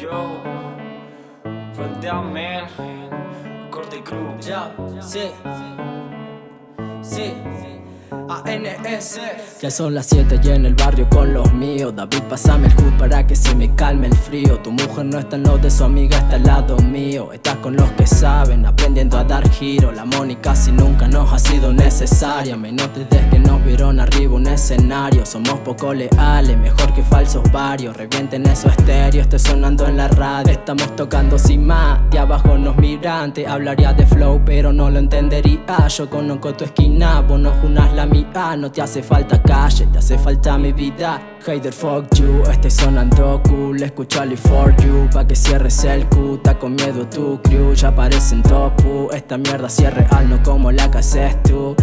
jo. Vëndja men Kur të kru Ja Si Si ANS Ya son las 7 y en el barrio con los míos. David, pásame el hood para que se me calme el frío. Tu mujer no está en lo de su amiga, está al lado mío. Estás con los que saben, aprendiendo a dar giro. La money casi nunca nos ha sido necesaria. Menos desde que nos vieron arriba un escenario. Somos poco leales, mejor que falsos varios. Revienten esos estéreos, esté sonando en la radio. Estamos tocando sin más, de abajo nos miran. Te hablaría de flow, pero no lo entendería. Yo conozco tu esquina, vos no junas la mía No te hace falta calle, te hace falta mi vida Hater fuck you, estoy sonando cool Escucho Ali for you, pa' que cierres el Q Está con miedo tu crew, ya parecen topu Esta mierda si es real, no como la que haces tú.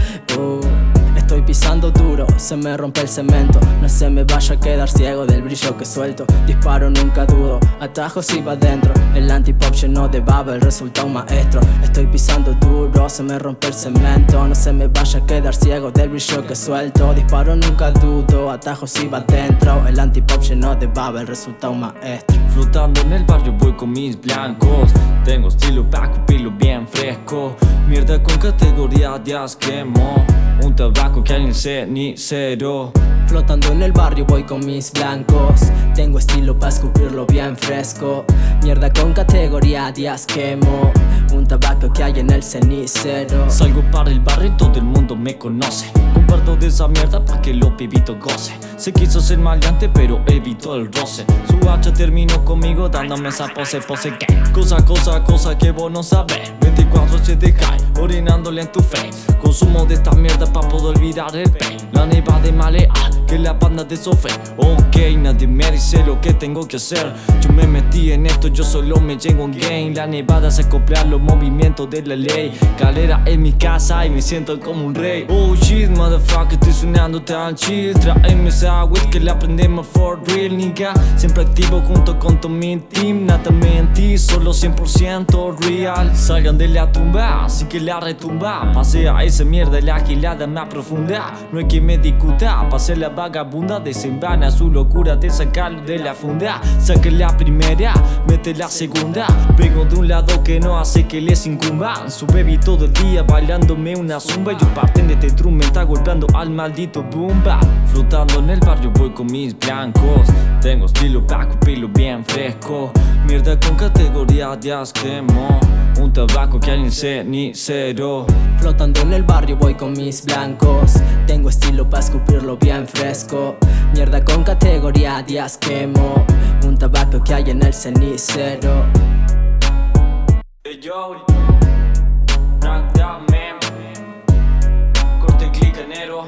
Estoy pisando duro, se me rompe el cemento. No se me vaya a quedar ciego del brillo que suelto. Disparo nunca dudo, atajos y va dentro El anti-pop lleno de baba, el resulta un maestro. Estoy pisando duro, se me rompe el cemento. No se me vaya a quedar ciego del brillo que suelto. Disparo nunca dudo, atajos y va dentro El anti-pop lleno de baba, el resulta un maestro Flotando en el barrio voy con mis blancos. Tengo estilo pa' pilo bien fresco. Mierda con categoría de asquemo. Un tabaco que hay en el cenicero Flotando en el barrio voy con mis blancos. Tengo estilo pa' escupirlo bien fresco. Mierda con categoría de asquemo Un tabaco que hay en el cenicero. Salgo para el barrio y todo el mundo me conoce. Comparto de esa mierda pa' que los pibitos goce Se quiso ser maleante pero evitó el roce. Su hacha terminó conmigo dándome esa pose, pose que Cosa, cosa, cosa que vos no sabés. 24-7 high, orinándole en tu face Consumo de esta mierda pa' poder olvidar el pain. La neva de maleal, que la banda de sofe Ok, nadie me dice lo que tengo que hacer. Yo me metí en esto, yo solo me llego en game La nevada se copia los movimientos de la ley. Calera en mi casa y me siento como un rey. Oh shit, motherfucker, estoy sonando tan chill. Traeme esa weed que la aprendemos for real, nigga. Siempre activo junto con todo mi team. Nada mentí, solo 100% real. Salgan de la tumba, así que la retumba Pasea esa mierda, la gilada más profunda. No hay que me discuta, pase la vagabunda Desenvana su locura de sacarlo de la funda. Saque la primera, mete la segunda. Vengo de un lado que no hace que les incumba. Su baby todo el día bailándome una zumba. Yo parten de este drum me está golpeando al maldito bomba Flotando en el barrio voy con mis blancos Tengo estilo pa' pilo bien fresco. Mierda con categoría de asquemo. Un tabaco que hay en cenicero Flotando en el barrio voy con mis blancos. Tengo estilo pa' escupirlo bien fresco. Mierda con categoría de asquemo. Un tabaco que hay en el cenicero. Hey yo. Corte click enero